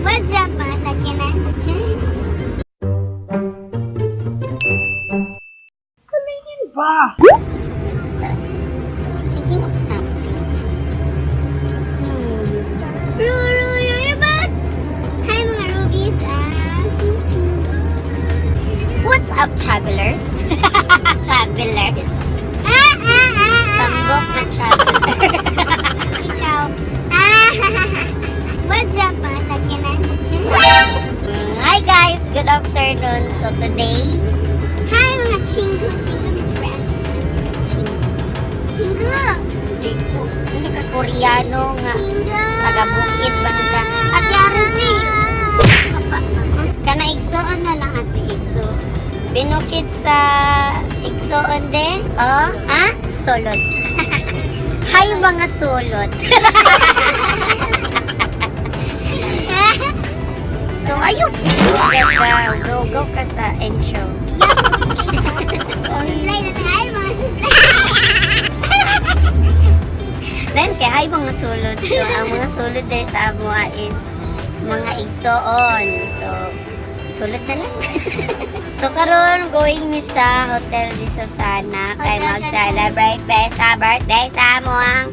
Wadya pa sa kinan. Kaningin ba? Thinking of something. Hmm. Ruru, you're back! Hi mga rubies. What's up, travelers? travelers. Afternoon. So today, Hi mga chingu. Chingu means friends. Chingu. Chingu. hindi ko, hindi ka Koreano nga. Chingu. Taga bukid ba na ka? At yari si, kana igsoon na lang ate igso. Binukid sa igsoon de, oh, ha? Solot. Hay mga solot. so ayun, go, go, go ka sa intro. Sutlay na tayo mga sutlay. Then kay hay mga sulod. So ang mga sulod dahil sa Amoa is mga igsoon. So sulod na lang. so karon going mi sa Hotel di Susana kay mag-celebrate ba sa birthday sa amo ang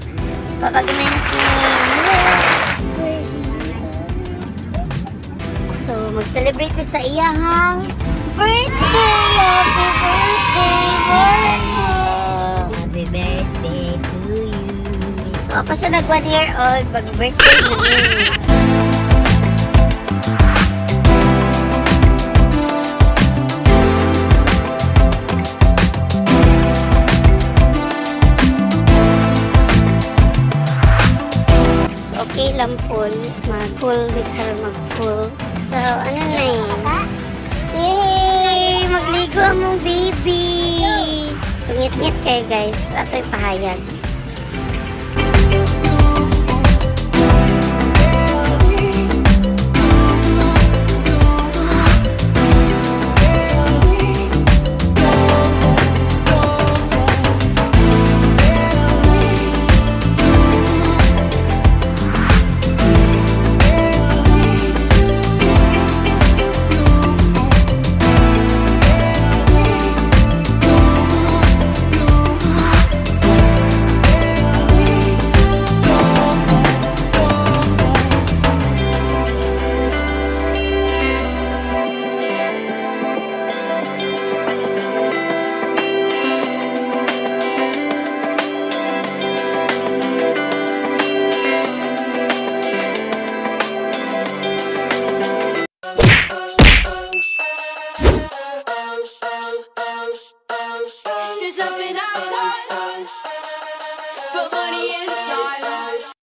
papagmintin. Mag-celebrate sa iyahang birthday. Happy birthday, Marco! Happy birthday to you. So, pa siya nag one year old, mag-birthday niya. Okay lang full. Mag-full with her mag-full. So, ano na yun? Yay! Magligo ang mong baby! Tungit-ngit kayo guys. Ato'y pahayag. There's something I want. Put money inside.